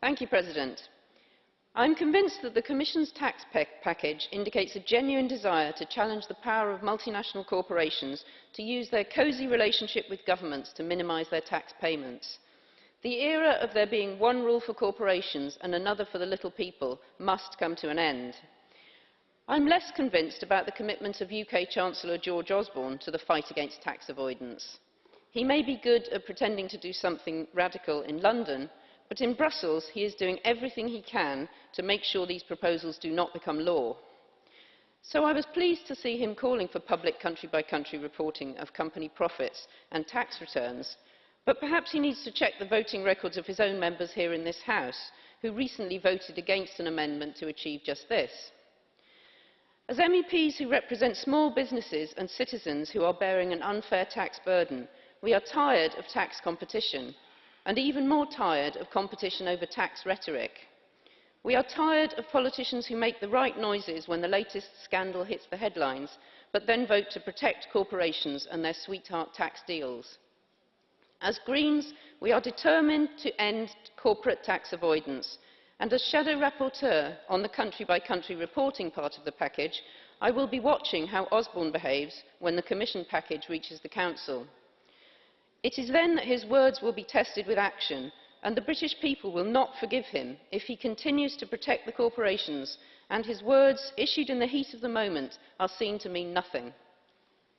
Thank you, President. I'm convinced that the Commission's tax package indicates a genuine desire to challenge the power of multinational corporations to use their cozy relationship with governments to minimise their tax payments. The era of there being one rule for corporations and another for the little people must come to an end. I'm less convinced about the commitment of UK Chancellor George Osborne to the fight against tax avoidance. He may be good at pretending to do something radical in London, But in Brussels, he is doing everything he can to make sure these proposals do not become law. So I was pleased to see him calling for public country-by-country -country reporting of company profits and tax returns, but perhaps he needs to check the voting records of his own members here in this House, who recently voted against an amendment to achieve just this. As MEPs who represent small businesses and citizens who are bearing an unfair tax burden, we are tired of tax competition and even more tired of competition over tax rhetoric. We are tired of politicians who make the right noises when the latest scandal hits the headlines, but then vote to protect corporations and their sweetheart tax deals. As Greens, we are determined to end corporate tax avoidance, and as Shadow Rapporteur on the country-by-country -country reporting part of the package, I will be watching how Osborne behaves when the Commission package reaches the Council. It is then that his words will be tested with action, and the British people will not forgive him if he continues to protect the corporations and his words, issued in the heat of the moment, are seen to mean nothing.